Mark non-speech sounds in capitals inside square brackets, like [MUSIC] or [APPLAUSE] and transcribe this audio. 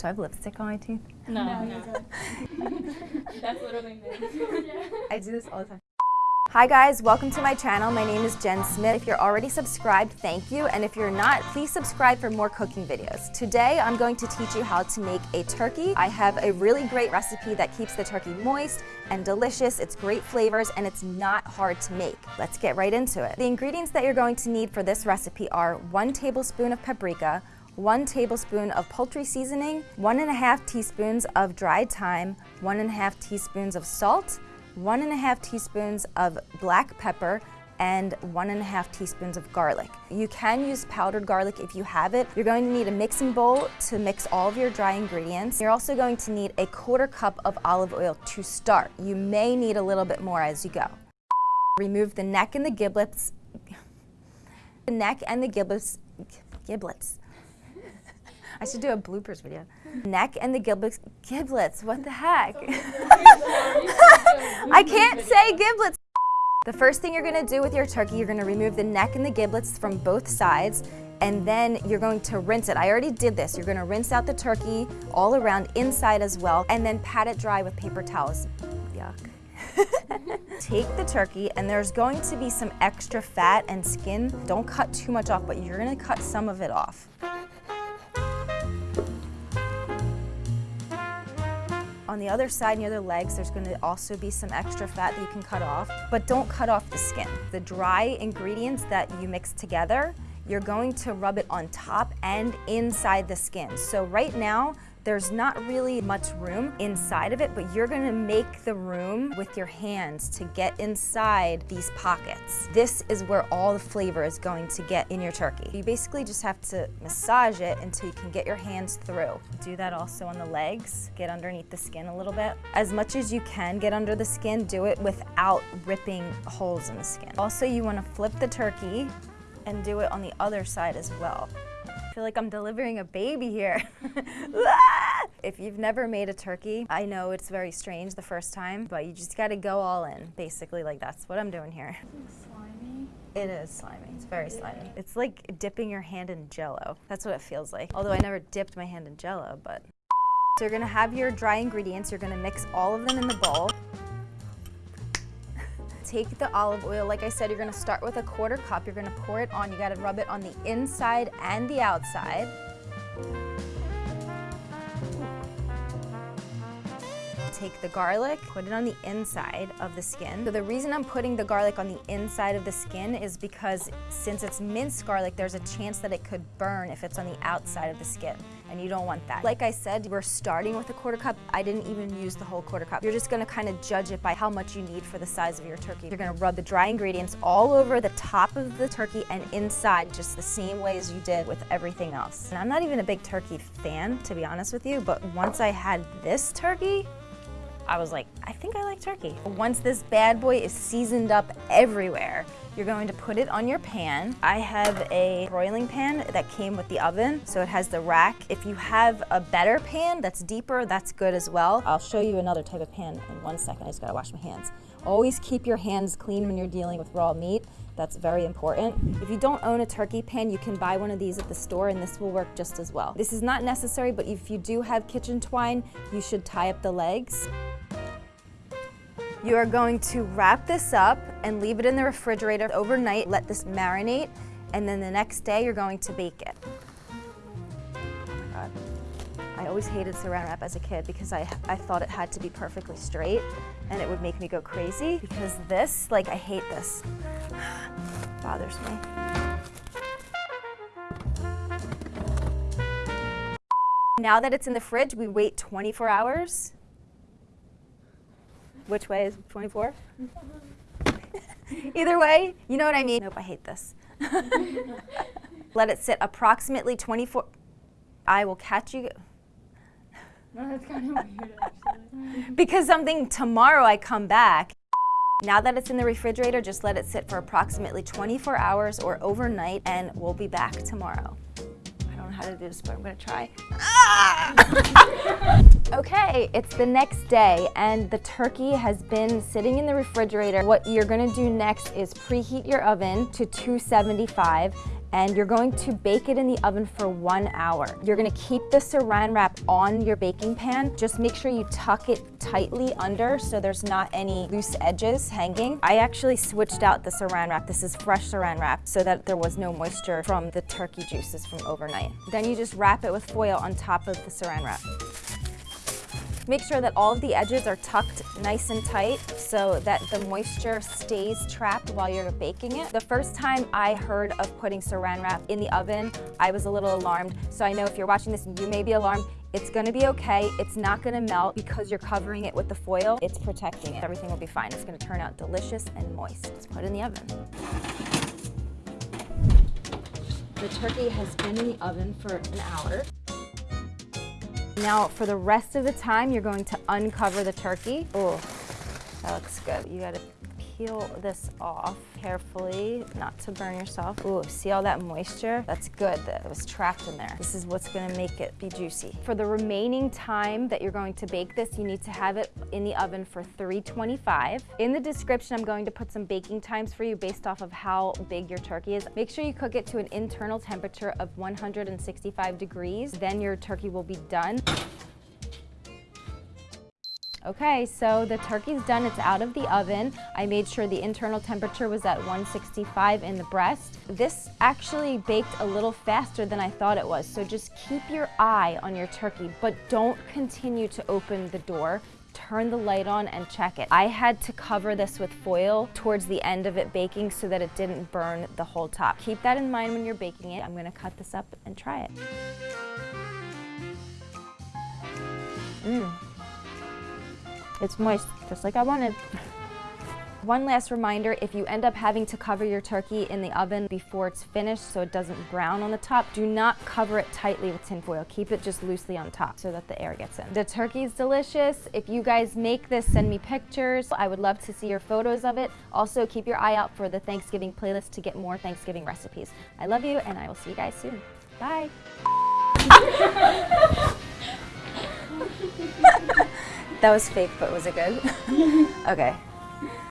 Do I have lipstick on my teeth? No, no. [LAUGHS] That's literally me. [LAUGHS] I do this all the time. Hi guys, welcome to my channel. My name is Jen Smith. If you're already subscribed, thank you. And if you're not, please subscribe for more cooking videos. Today, I'm going to teach you how to make a turkey. I have a really great recipe that keeps the turkey moist and delicious. It's great flavors and it's not hard to make. Let's get right into it. The ingredients that you're going to need for this recipe are one tablespoon of paprika, one tablespoon of poultry seasoning, one and a half teaspoons of dried thyme, one and a half teaspoons of salt, one and a half teaspoons of black pepper, and one and a half teaspoons of garlic. You can use powdered garlic if you have it. You're going to need a mixing bowl to mix all of your dry ingredients. You're also going to need a quarter cup of olive oil to start. You may need a little bit more as you go. Remove the neck and the giblets, [LAUGHS] the neck and the giblets, giblets. I should do a bloopers video. Neck and the giblets, giblets, what the heck? [LAUGHS] I can't say giblets. The first thing you're gonna do with your turkey, you're gonna remove the neck and the giblets from both sides and then you're going to rinse it. I already did this. You're gonna rinse out the turkey all around inside as well and then pat it dry with paper towels. Yuck. [LAUGHS] Take the turkey and there's going to be some extra fat and skin. Don't cut too much off, but you're gonna cut some of it off. On the other side, near the legs, there's gonna also be some extra fat that you can cut off, but don't cut off the skin. The dry ingredients that you mix together, you're going to rub it on top and inside the skin. So right now, there's not really much room inside of it, but you're gonna make the room with your hands to get inside these pockets. This is where all the flavor is going to get in your turkey. You basically just have to massage it until you can get your hands through. Do that also on the legs, get underneath the skin a little bit. As much as you can get under the skin, do it without ripping holes in the skin. Also, you wanna flip the turkey and do it on the other side as well. I feel like I'm delivering a baby here. [LAUGHS] if you've never made a turkey, I know it's very strange the first time, but you just gotta go all in. Basically, like that's what I'm doing here. Slimy. It is slimy. It's very slimy. It's like dipping your hand in jello. That's what it feels like. Although I never dipped my hand in jello, but. So you're gonna have your dry ingredients. You're gonna mix all of them in the bowl take the olive oil, like I said, you're gonna start with a quarter cup, you're gonna pour it on, you gotta rub it on the inside and the outside. Take the garlic, put it on the inside of the skin. So the reason I'm putting the garlic on the inside of the skin is because since it's minced garlic, there's a chance that it could burn if it's on the outside of the skin and you don't want that. Like I said, we're starting with a quarter cup. I didn't even use the whole quarter cup. You're just gonna kind of judge it by how much you need for the size of your turkey. You're gonna rub the dry ingredients all over the top of the turkey and inside just the same way as you did with everything else. And I'm not even a big turkey fan, to be honest with you, but once I had this turkey, I was like, I think I like turkey. Once this bad boy is seasoned up everywhere, you're going to put it on your pan. I have a broiling pan that came with the oven, so it has the rack. If you have a better pan that's deeper, that's good as well. I'll show you another type of pan in one second. I just gotta wash my hands. Always keep your hands clean when you're dealing with raw meat. That's very important. If you don't own a turkey pan, you can buy one of these at the store and this will work just as well. This is not necessary, but if you do have kitchen twine, you should tie up the legs. You are going to wrap this up and leave it in the refrigerator overnight. Let this marinate, and then the next day you're going to bake it. Oh. I always hated saran wrap as a kid because I, I thought it had to be perfectly straight and it would make me go crazy because this, like I hate this, [SIGHS] bothers me. Now that it's in the fridge, we wait 24 hours which way is 24? [LAUGHS] Either way, you know what I mean? Nope, I hate this. [LAUGHS] Let it sit approximately 24. I will catch you. No, that's kind of weird, actually. because something tomorrow I come back. Now that it's in the refrigerator, just let it sit for approximately 24 hours or overnight and we'll be back tomorrow I don't know how to do this, but I'm gonna try. Ah! [LAUGHS] okay, it's the next day and the turkey has been sitting in the refrigerator. What you're gonna do next is preheat your oven to 275 and you're going to bake it in the oven for one hour. You're gonna keep the saran wrap on your baking pan. Just make sure you tuck it tightly under so there's not any loose edges hanging. I actually switched out the saran wrap. This is fresh saran wrap so that there was no moisture from the turkey juices from overnight. Then you just wrap it with foil on top of the saran wrap. Make sure that all of the edges are tucked nice and tight so that the moisture stays trapped while you're baking it. The first time I heard of putting saran wrap in the oven, I was a little alarmed. So I know if you're watching this, you may be alarmed. It's gonna be okay. It's not gonna melt because you're covering it with the foil. It's protecting it. Everything will be fine. It's gonna turn out delicious and moist. Let's put it in the oven. The turkey has been in the oven for an hour. Now for the rest of the time, you're going to uncover the turkey. Oh, that looks good. You gotta peel this off carefully, not to burn yourself. Ooh, see all that moisture? That's good that it was trapped in there. This is what's gonna make it be juicy. For the remaining time that you're going to bake this, you need to have it in the oven for 325. In the description, I'm going to put some baking times for you based off of how big your turkey is. Make sure you cook it to an internal temperature of 165 degrees. Then your turkey will be done. Okay, so the turkey's done, it's out of the oven. I made sure the internal temperature was at 165 in the breast. This actually baked a little faster than I thought it was, so just keep your eye on your turkey, but don't continue to open the door turn the light on and check it. I had to cover this with foil towards the end of it baking so that it didn't burn the whole top. Keep that in mind when you're baking it. I'm gonna cut this up and try it. Mmm. It's moist, just like I wanted. One last reminder, if you end up having to cover your turkey in the oven before it's finished so it doesn't brown on the top, do not cover it tightly with tin foil. Keep it just loosely on top so that the air gets in. The turkey's delicious. If you guys make this, send me pictures. I would love to see your photos of it. Also, keep your eye out for the Thanksgiving playlist to get more Thanksgiving recipes. I love you and I will see you guys soon. Bye. [LAUGHS] That was fake, but was it good? [LAUGHS] [LAUGHS] okay.